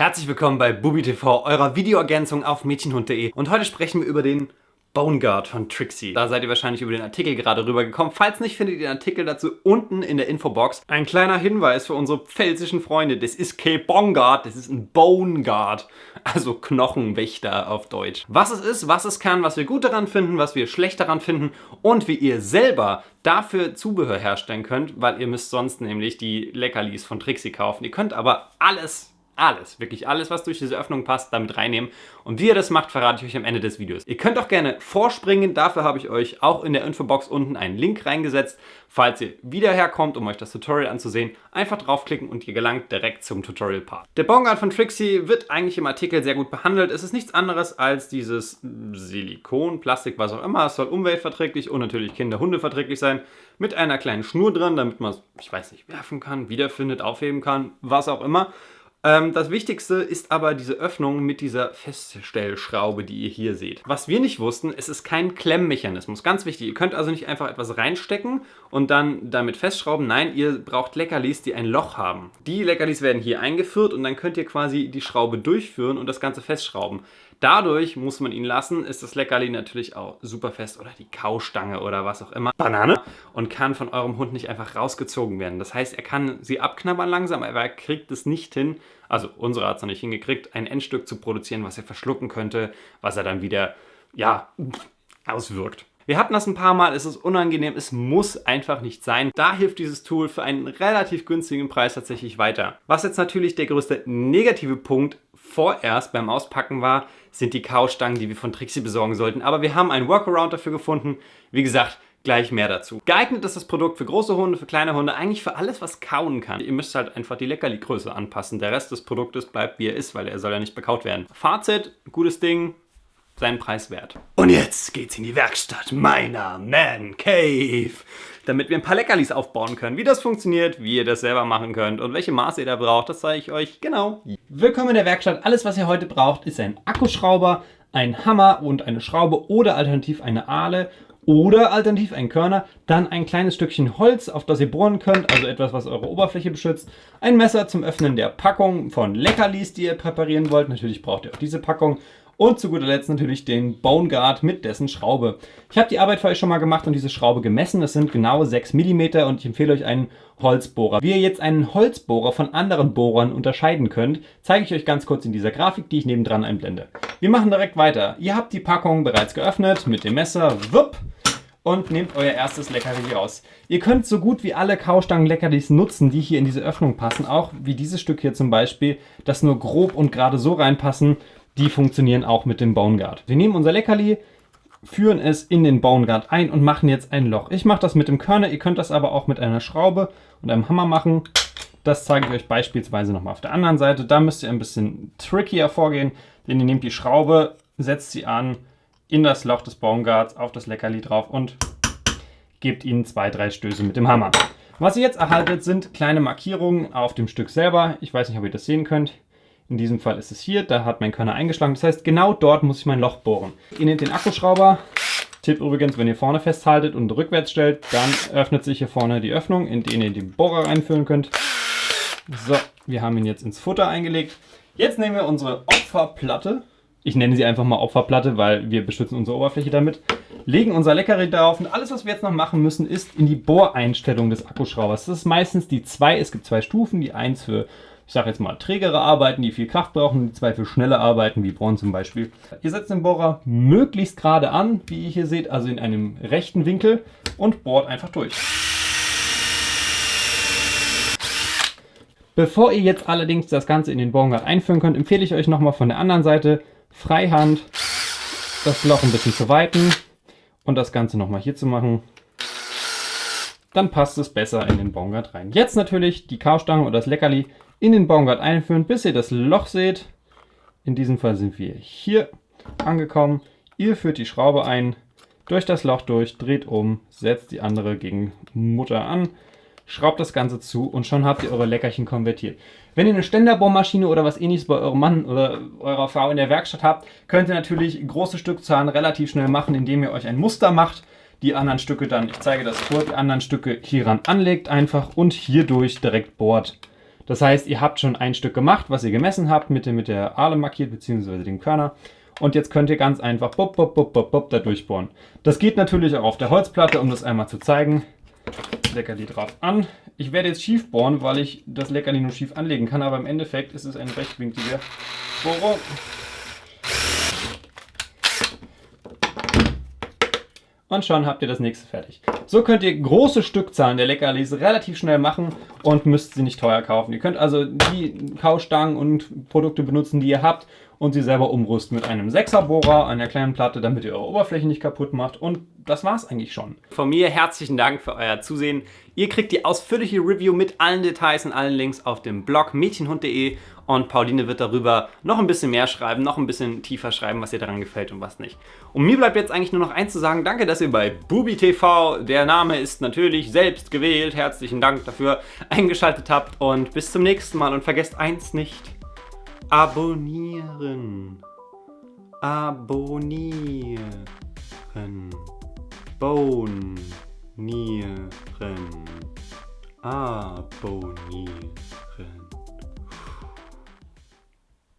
Herzlich willkommen bei Bubi TV, eurer Videoergänzung auf mädchenhund.de und heute sprechen wir über den Bone Guard von Trixie. Da seid ihr wahrscheinlich über den Artikel gerade rübergekommen. Falls nicht, findet ihr den Artikel dazu unten in der Infobox. Ein kleiner Hinweis für unsere pfälzischen Freunde. Das ist kein Bone Guard, das ist ein Bone Guard. Also Knochenwächter auf Deutsch. Was es ist, was es kann, was wir gut daran finden, was wir schlecht daran finden und wie ihr selber dafür Zubehör herstellen könnt, weil ihr müsst sonst nämlich die Leckerlis von Trixie kaufen. Ihr könnt aber alles alles, wirklich alles, was durch diese Öffnung passt, damit reinnehmen. Und wie ihr das macht, verrate ich euch am Ende des Videos. Ihr könnt auch gerne vorspringen, dafür habe ich euch auch in der Infobox unten einen Link reingesetzt. Falls ihr wieder herkommt, um euch das Tutorial anzusehen, einfach draufklicken und ihr gelangt direkt zum Tutorial-Part. Der Bongard von Trixie wird eigentlich im Artikel sehr gut behandelt. Es ist nichts anderes als dieses Silikon, Plastik, was auch immer. Es soll umweltverträglich und natürlich Kinder-Hunde-verträglich sein. Mit einer kleinen Schnur dran, damit man es, ich weiß nicht, werfen kann, wiederfindet, aufheben kann, was auch immer. Ähm, das Wichtigste ist aber diese Öffnung mit dieser Feststellschraube, die ihr hier seht. Was wir nicht wussten, es ist kein Klemmmechanismus. Ganz wichtig, ihr könnt also nicht einfach etwas reinstecken und dann damit festschrauben. Nein, ihr braucht Leckerlis, die ein Loch haben. Die Leckerlis werden hier eingeführt und dann könnt ihr quasi die Schraube durchführen und das Ganze festschrauben. Dadurch muss man ihn lassen, ist das Leckerli natürlich auch super fest oder die Kaustange oder was auch immer. Banane. Und kann von eurem Hund nicht einfach rausgezogen werden. Das heißt, er kann sie abknabbern langsam, aber er kriegt es nicht hin, also unsere hat es noch nicht hingekriegt, ein Endstück zu produzieren, was er verschlucken könnte, was er dann wieder, ja, auswirkt. Wir hatten das ein paar Mal, es ist unangenehm, es muss einfach nicht sein. Da hilft dieses Tool für einen relativ günstigen Preis tatsächlich weiter. Was jetzt natürlich der größte negative Punkt vorerst beim Auspacken war, sind die Kaustangen, die wir von Trixie besorgen sollten. Aber wir haben einen Workaround dafür gefunden. Wie gesagt, gleich mehr dazu. Geeignet ist das Produkt für große Hunde, für kleine Hunde, eigentlich für alles, was kauen kann. Ihr müsst halt einfach die Leckerli-Größe anpassen. Der Rest des Produktes bleibt, wie er ist, weil er soll ja nicht bekaut werden. Fazit, gutes Ding, seinen Preis wert. Und jetzt geht's in die Werkstatt meiner Man Cave, damit wir ein paar Leckerlis aufbauen können. Wie das funktioniert, wie ihr das selber machen könnt und welche Maße ihr da braucht, das zeige ich euch genau. Willkommen in der Werkstatt. Alles, was ihr heute braucht, ist ein Akkuschrauber, ein Hammer und eine Schraube oder alternativ eine Ahle oder alternativ ein Körner, dann ein kleines Stückchen Holz, auf das ihr bohren könnt, also etwas, was eure Oberfläche beschützt, ein Messer zum Öffnen der Packung von Leckerlis, die ihr präparieren wollt, natürlich braucht ihr auch diese Packung und zu guter Letzt natürlich den Bone Guard mit dessen Schraube. Ich habe die Arbeit für euch schon mal gemacht und diese Schraube gemessen. Das sind genau 6 mm und ich empfehle euch einen Holzbohrer. Wie ihr jetzt einen Holzbohrer von anderen Bohrern unterscheiden könnt, zeige ich euch ganz kurz in dieser Grafik, die ich nebendran einblende. Wir machen direkt weiter. Ihr habt die Packung bereits geöffnet mit dem Messer. Wupp! und nehmt euer erstes Leckerli raus. Ihr könnt so gut wie alle Kaustangen-Leckerlis nutzen, die hier in diese Öffnung passen, auch wie dieses Stück hier zum Beispiel, das nur grob und gerade so reinpassen die funktionieren auch mit dem Bone Guard. Wir nehmen unser Leckerli, führen es in den Bone Guard ein und machen jetzt ein Loch. Ich mache das mit dem Körner, ihr könnt das aber auch mit einer Schraube und einem Hammer machen. Das zeige ich euch beispielsweise nochmal auf der anderen Seite. Da müsst ihr ein bisschen trickier vorgehen, denn ihr nehmt die Schraube, setzt sie an in das Loch des Bone Guards, auf das Leckerli drauf und gebt ihnen zwei, drei Stöße mit dem Hammer. Was ihr jetzt erhaltet, sind kleine Markierungen auf dem Stück selber. Ich weiß nicht, ob ihr das sehen könnt. In diesem Fall ist es hier, da hat mein Körner eingeschlagen. Das heißt, genau dort muss ich mein Loch bohren. Ihr nehmt den Akkuschrauber. Tipp übrigens, wenn ihr vorne festhaltet und rückwärts stellt, dann öffnet sich hier vorne die Öffnung, in die ihr den Bohrer reinfüllen könnt. So, wir haben ihn jetzt ins Futter eingelegt. Jetzt nehmen wir unsere Opferplatte. Ich nenne sie einfach mal Opferplatte, weil wir beschützen unsere Oberfläche damit. Legen unser Leckerli drauf und alles, was wir jetzt noch machen müssen, ist in die Bohreinstellung des Akkuschraubers. Das ist meistens die 2, es gibt zwei Stufen, die 1 für ich sage jetzt mal, trägere Arbeiten, die viel Kraft brauchen, die zwei für schnelle Arbeiten, wie Bohren zum Beispiel. Ihr setzt den Bohrer möglichst gerade an, wie ihr hier seht, also in einem rechten Winkel und bohrt einfach durch. Bevor ihr jetzt allerdings das Ganze in den Bohrrad einführen könnt, empfehle ich euch nochmal von der anderen Seite Freihand das Loch ein bisschen zu weiten und das Ganze nochmal hier zu machen. Dann passt es besser in den Bongard rein. Jetzt natürlich die Kaustange oder das Leckerli in den Baumgart einführen, bis ihr das Loch seht. In diesem Fall sind wir hier angekommen. Ihr führt die Schraube ein, durch das Loch durch, dreht um, setzt die andere gegen Mutter an, schraubt das Ganze zu und schon habt ihr eure Leckerchen konvertiert. Wenn ihr eine Ständerbohrmaschine oder was ähnliches bei eurem Mann oder eurer Frau in der Werkstatt habt, könnt ihr natürlich große Stückzahlen relativ schnell machen, indem ihr euch ein Muster macht, die anderen Stücke dann, ich zeige das vor, die anderen Stücke hieran anlegt einfach und hierdurch direkt bohrt. Das heißt, ihr habt schon ein Stück gemacht, was ihr gemessen habt, mit, mit der Ahle markiert, beziehungsweise dem Körner. Und jetzt könnt ihr ganz einfach bop, bop, bop, bop, bop, da durchbohren. Das geht natürlich auch auf der Holzplatte, um das einmal zu zeigen. Leckerli drauf an. Ich werde jetzt schief bohren, weil ich das Leckerli nur schief anlegen kann, aber im Endeffekt ist es eine rechtwinklige Bohrung. Und schon habt ihr das nächste fertig. So könnt ihr große Stückzahlen der Leckerlis relativ schnell machen und müsst sie nicht teuer kaufen. Ihr könnt also die Kaustangen und Produkte benutzen, die ihr habt und sie selber umrüsten mit einem 6er Bohrer, einer kleinen Platte, damit ihr eure Oberfläche nicht kaputt macht und das war's eigentlich schon. Von mir herzlichen Dank für euer Zusehen. Ihr kriegt die ausführliche Review mit allen Details und allen Links auf dem Blog mädchenhund.de und Pauline wird darüber noch ein bisschen mehr schreiben, noch ein bisschen tiefer schreiben, was ihr daran gefällt und was nicht. Und mir bleibt jetzt eigentlich nur noch eins zu sagen, danke, dass ihr bei BubiTV, der Name ist natürlich selbst gewählt, herzlichen Dank dafür, eingeschaltet habt und bis zum nächsten Mal und vergesst eins nicht, abonnieren, abonnieren, bonieren, abonnieren.